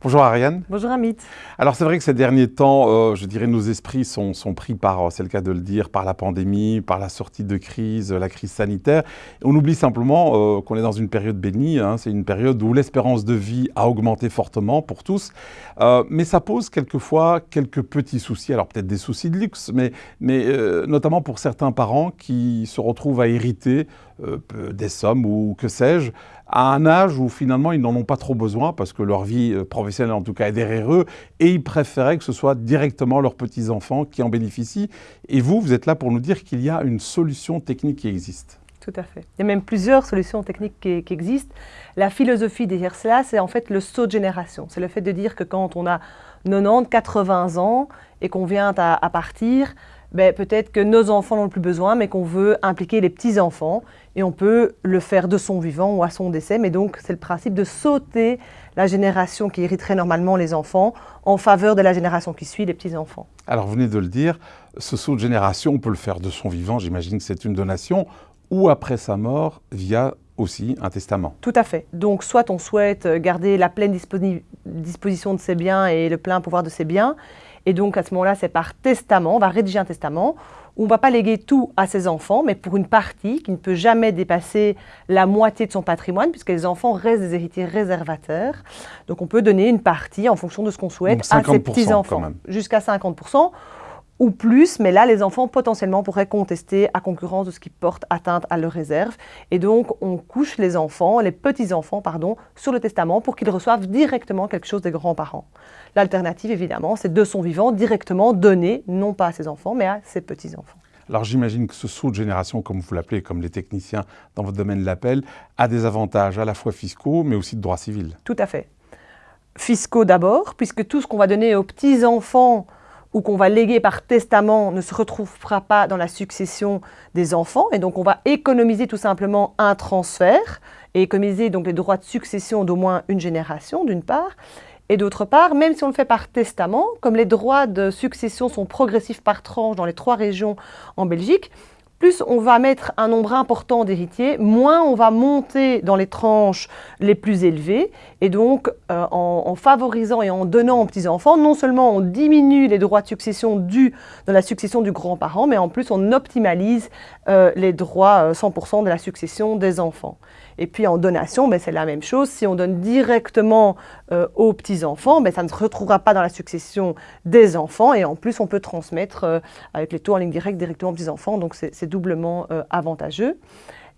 Bonjour Ariane. Bonjour Amit. Alors c'est vrai que ces derniers temps, euh, je dirais nos esprits sont, sont pris par, c'est le cas de le dire, par la pandémie, par la sortie de crise, la crise sanitaire. On oublie simplement euh, qu'on est dans une période bénie, hein. c'est une période où l'espérance de vie a augmenté fortement pour tous, euh, mais ça pose quelquefois quelques petits soucis, alors peut-être des soucis de luxe, mais, mais notamment pour certains parents qui se retrouvent à hériter des sommes ou que sais-je, à un âge où finalement ils n'en ont pas trop besoin parce que leur vie euh, professionnelle en tout cas est derrière eux et ils préféraient que ce soit directement leurs petits-enfants qui en bénéficient. Et vous, vous êtes là pour nous dire qu'il y a une solution technique qui existe. Tout à fait. Il y a même plusieurs solutions techniques qui, existent. La philosophie derrière cela, c'est en fait le saut de génération. C'est le fait de dire que quand on a 90, 80 ans et qu'on vient à partir, ben, peut-être que nos enfants n'ont plus besoin, mais qu'on veut impliquer les petits-enfants. Et on peut le faire de son vivant ou à son décès. Mais donc, c'est le principe de sauter la génération qui hériterait normalement les enfants en faveur de la génération qui suit, les petits-enfants. Alors, vous venez de le dire, ce saut de génération, on peut le faire de son vivant, j'imagine que c'est une donation, ou après sa mort, via aussi un testament. Tout à fait. Donc, soit on souhaite garder la pleine disposition de ses biens et le plein pouvoir de ses biens, et donc, à ce moment-là, c'est par testament, on va rédiger un testament où on ne va pas léguer tout à ses enfants, mais pour une partie qui ne peut jamais dépasser la moitié de son patrimoine, puisque les enfants restent des héritiers réservateurs. Donc, on peut donner une partie en fonction de ce qu'on souhaite à ses petits-enfants, jusqu'à 50% ou plus, mais là, les enfants potentiellement pourraient contester à concurrence de ce qui porte atteinte à leur réserve. Et donc, on couche les enfants, les petits-enfants, pardon, sur le testament pour qu'ils reçoivent directement quelque chose des grands-parents. L'alternative, évidemment, c'est de son vivant directement donné, non pas à ses enfants, mais à ses petits-enfants. Alors j'imagine que ce saut de génération, comme vous l'appelez, comme les techniciens dans votre domaine l'appellent, a des avantages à la fois fiscaux, mais aussi de droit civil. Tout à fait. Fiscaux d'abord, puisque tout ce qu'on va donner aux petits-enfants ou qu'on va léguer par testament ne se retrouvera pas dans la succession des enfants. Et donc, on va économiser tout simplement un transfert et économiser donc les droits de succession d'au moins une génération, d'une part. Et d'autre part, même si on le fait par testament, comme les droits de succession sont progressifs par tranche dans les trois régions en Belgique, plus on va mettre un nombre important d'héritiers, moins on va monter dans les tranches les plus élevées. Et donc, euh, en, favorisant et en donnant aux petits-enfants, non seulement on diminue les droits de succession dus dans la succession du grand-parent, mais en plus on optimalise euh, les droits 100% euh, de la succession des enfants. Et puis en donation, ben, c'est la même chose. Si on donne directement aux petits-enfants, ben, ça ne se retrouvera pas dans la succession des enfants. Et en plus, on peut transmettre avec les taux en ligne directe directement aux petits-enfants. Doublement euh, avantageux.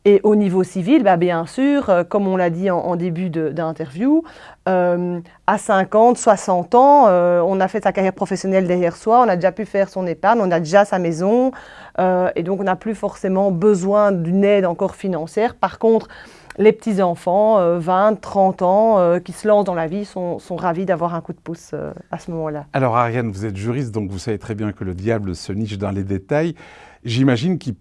Et au niveau civil, bah, bien sûr, euh, comme on l'a dit en, début d'interview, euh, à 50, 60 ans, on a fait sa carrière professionnelle derrière soi, on a déjà pu faire son épargne, on a déjà sa maison, et donc on n'a plus forcément besoin d'une aide encore financière. Par contre, les petits-enfants, 20, 30 ans, qui se lancent dans la vie, sont, sont ravis d'avoir un coup de pouce à ce moment-là. Alors Ariane, vous êtes juriste, donc vous savez très bien que le diable se niche dans les détails. J'imagine qu'il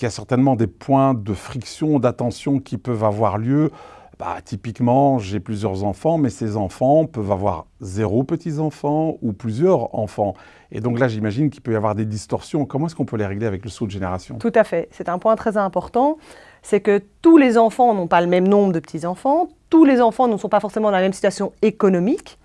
y a certainement des points de friction, d'attention qui peuvent avoir lieu. Bah, typiquement, j'ai plusieurs enfants, mais ces enfants peuvent avoir zéro petits-enfants ou plusieurs enfants. Et donc là, j'imagine qu'il peut y avoir des distorsions. Comment est-ce qu'on peut les régler avec le saut de génération? Tout à fait. C'est un point très important. C'est que tous les enfants n'ont pas le même nombre de petits-enfants. Tous les enfants ne sont pas forcément dans la même situation économique.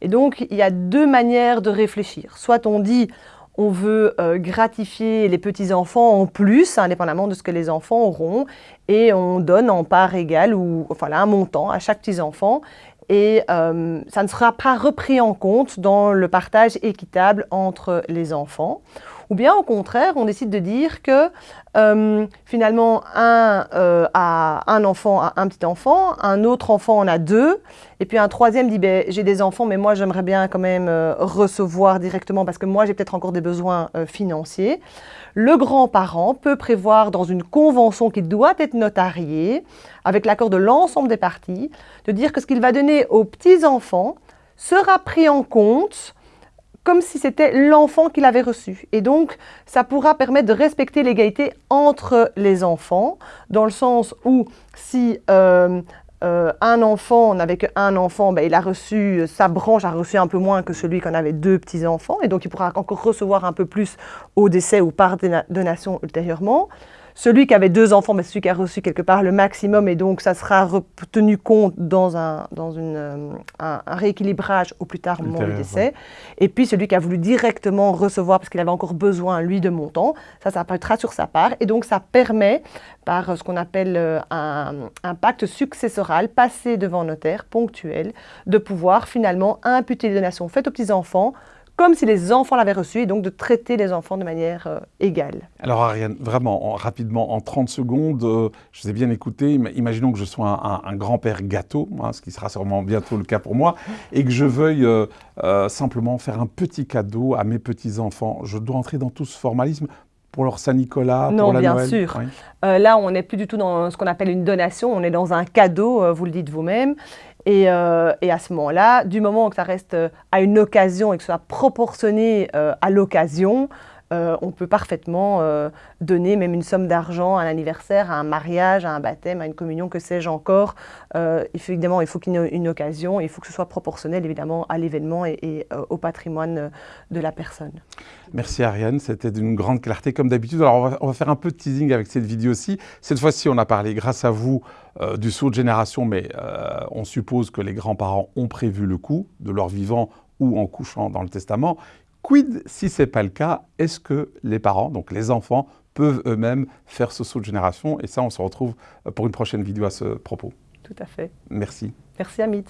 Et donc, il y a deux manières de réfléchir. Soit on dit, on veut euh, gratifier les petits-enfants en plus, indépendamment de ce que les enfants auront, et on donne en part égale ou enfin un montant à chaque petit-enfant. Et euh, ça ne sera pas repris en compte dans le partage équitable entre les enfants. Ou bien au contraire, on décide de dire que euh, finalement un euh, a un enfant a un petit enfant, un autre enfant en a deux, et puis un troisième dit ben, j'ai des enfants mais moi j'aimerais bien quand même euh, recevoir directement parce que moi j'ai peut-être encore des besoins financiers. Le grand-parent peut prévoir dans une convention qui doit être notariée, avec l'accord de l'ensemble des parties, de dire que ce qu'il va donner aux petits-enfants sera pris en compte comme si c'était l'enfant qui l'avait reçu. Et donc, ça pourra permettre de respecter l'égalité entre les enfants, dans le sens où si euh, euh, un enfant n'avait qu'un enfant, ben, il a reçu, sa branche a reçu un peu moins que celui qu'on avait deux petits-enfants, et donc il pourra encore recevoir un peu plus au décès ou par donation ultérieurement. Celui qui avait deux enfants, mais celui qui a reçu quelque part le maximum, et donc ça sera tenu compte dans un, dans une, euh, un, rééquilibrage au plus tard au moment du décès. Et puis celui qui a voulu directement recevoir, parce qu'il avait encore besoin, lui, de montant, ça, ça apparaîtra sur sa part. Et donc ça permet, par ce qu'on appelle euh, un, un pacte successoral, passé devant notaire, ponctuel, de pouvoir finalement imputer les donations faites aux petits-enfants comme si les enfants l'avaient reçu, et donc de traiter les enfants de manière euh, égale. Alors Ariane, vraiment, rapidement, en 30 secondes, euh, je vous ai bien écouté, imaginons que je sois un, grand-père gâteau, hein, ce qui sera sûrement bientôt le cas pour moi, et que je veuille euh, simplement faire un petit cadeau à mes petits-enfants. Je dois entrer dans tout ce formalisme pour leur Saint-Nicolas, pour la bien sûr. là, on n'est plus du tout dans ce qu'on appelle une donation, on est dans un cadeau, vous le dites vous-même. Euh, et, à ce moment-là, du moment où ça reste euh, à une occasion et que ce soit proportionné euh, à l'occasion, on peut parfaitement donner même une somme d'argent à un anniversaire, à un mariage, à un baptême, à une communion, que sais-je encore. évidemment, il faut qu'il y ait une, occasion, il faut que ce soit proportionnel évidemment à l'événement et, au patrimoine de la personne. Merci Ariane, c'était d'une grande clarté comme d'habitude. Alors on va, faire un peu de teasing avec cette vidéo aussi. Cette fois-ci, on a parlé grâce à vous euh, du saut de génération, mais euh, on suppose que les grands-parents ont prévu le coup de leur vivant ou en couchant dans le testament. Quid si ce n'est pas le cas Est-ce que les parents, donc les enfants, peuvent eux-mêmes faire ce saut de génération? Et ça, on se retrouve pour une prochaine vidéo à ce propos. Tout à fait. Merci. Merci Amit.